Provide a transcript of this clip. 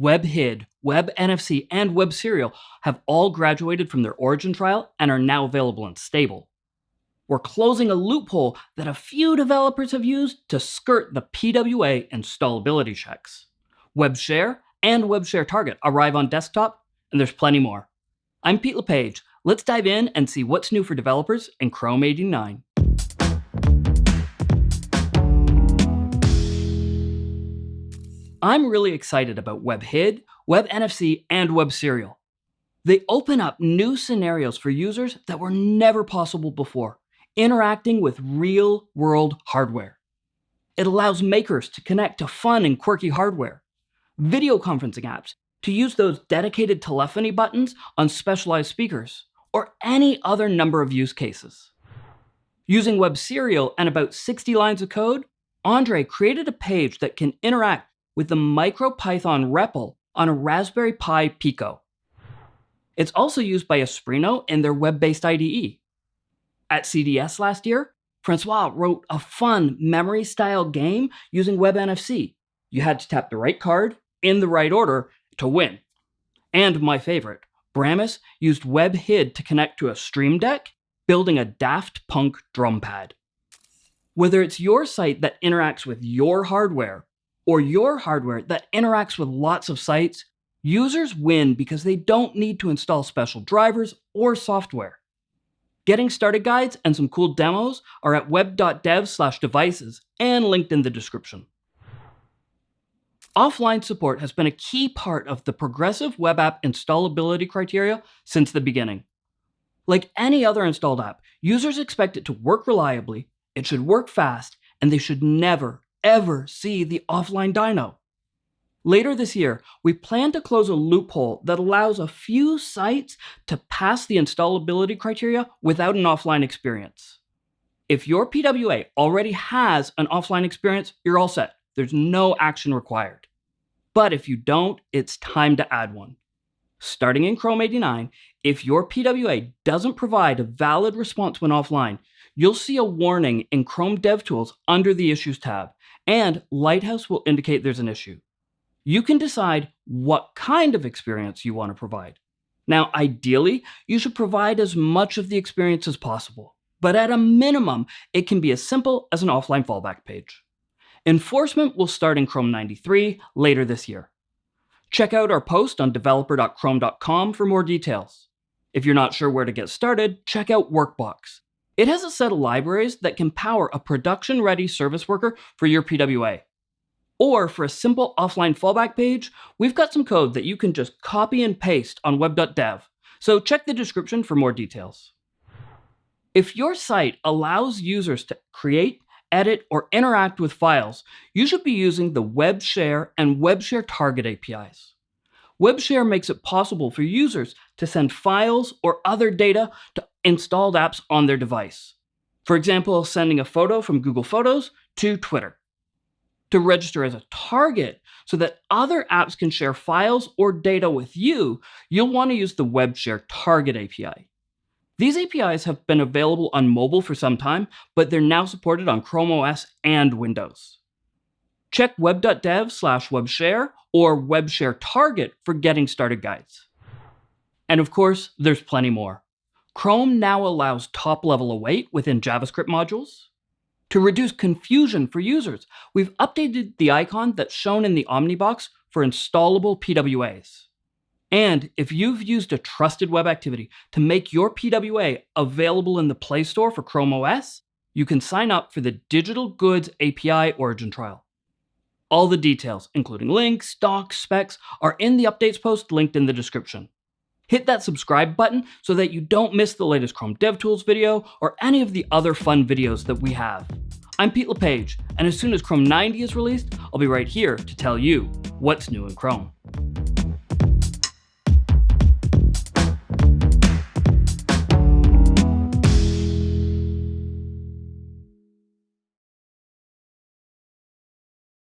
WebHid, WebNFC, and WebSerial have all graduated from their origin trial and are now available in stable. We're closing a loophole that a few developers have used to skirt the PWA installability checks. WebShare and WebShare Target arrive on desktop, and there's plenty more. I'm Pete LePage. Let's dive in and see what's new for developers in Chrome 89. I'm really excited about WebHid, WebNFC, and WebSerial. They open up new scenarios for users that were never possible before, interacting with real-world hardware. It allows makers to connect to fun and quirky hardware, video conferencing apps to use those dedicated telephony buttons on specialized speakers, or any other number of use cases. Using WebSerial and about 60 lines of code, Andre created a page that can interact with the MicroPython REPL on a Raspberry Pi Pico. It's also used by Espruino in their web-based IDE. At CDS last year, Francois wrote a fun memory-style game using WebNFC. You had to tap the right card in the right order to win. And my favorite, Bramus used WebHid to connect to a Stream Deck, building a Daft Punk drum pad. Whether it's your site that interacts with your hardware or your hardware that interacts with lots of sites, users win because they don't need to install special drivers or software. Getting started guides and some cool demos are at web.dev/devices and linked in the description. Offline support has been a key part of the progressive web app installability criteria since the beginning. Like any other installed app, users expect it to work reliably, it should work fast, and they should never, ever see the offline dyno. Later this year, we plan to close a loophole that allows a few sites to pass the installability criteria without an offline experience. If your PWA already has an offline experience, you're all set. There's no action required. But if you don't, it's time to add one. Starting in Chrome 89, if your PWA doesn't provide a valid response when offline, you'll see a warning in Chrome DevTools under the Issues tab, and Lighthouse will indicate there's an issue. You can decide what kind of experience you want to provide. Now, ideally, you should provide as much of the experience as possible, but at a minimum, it can be as simple as an offline fallback page. Enforcement will start in Chrome 93 later this year. Check out our post on developer.chrome.com for more details. If you're not sure where to get started, check out Workbox. It has a set of libraries that can power a production-ready service worker for your PWA. Or for a simple offline fallback page, we've got some code that you can just copy and paste on web.dev, so check the description for more details. If your site allows users to create, edit, or interact with files, you should be using the WebShare and WebShare Target APIs. WebShare makes it possible for users to send files or other data to installed apps on their device. For example, sending a photo from Google Photos to Twitter. To register as a target so that other apps can share files or data with you, you'll want to use the WebShare Target API. These APIs have been available on mobile for some time, but they're now supported on Chrome OS and Windows. Check web.dev slash webshare or webshare target for getting started guides. And of course, there's plenty more. Chrome now allows top-level await within JavaScript modules. To reduce confusion for users, we've updated the icon that's shown in the Omnibox for installable PWAs. And if you've used a trusted web activity to make your PWA available in the Play Store for Chrome OS, you can sign up for the Digital Goods API Origin Trial. All the details, including links, docs, specs, are in the updates post linked in the description. Hit that subscribe button so that you don't miss the latest Chrome DevTools video or any of the other fun videos that we have. I'm Pete LePage, and as soon as Chrome 90 is released, I'll be right here to tell you what's new in Chrome.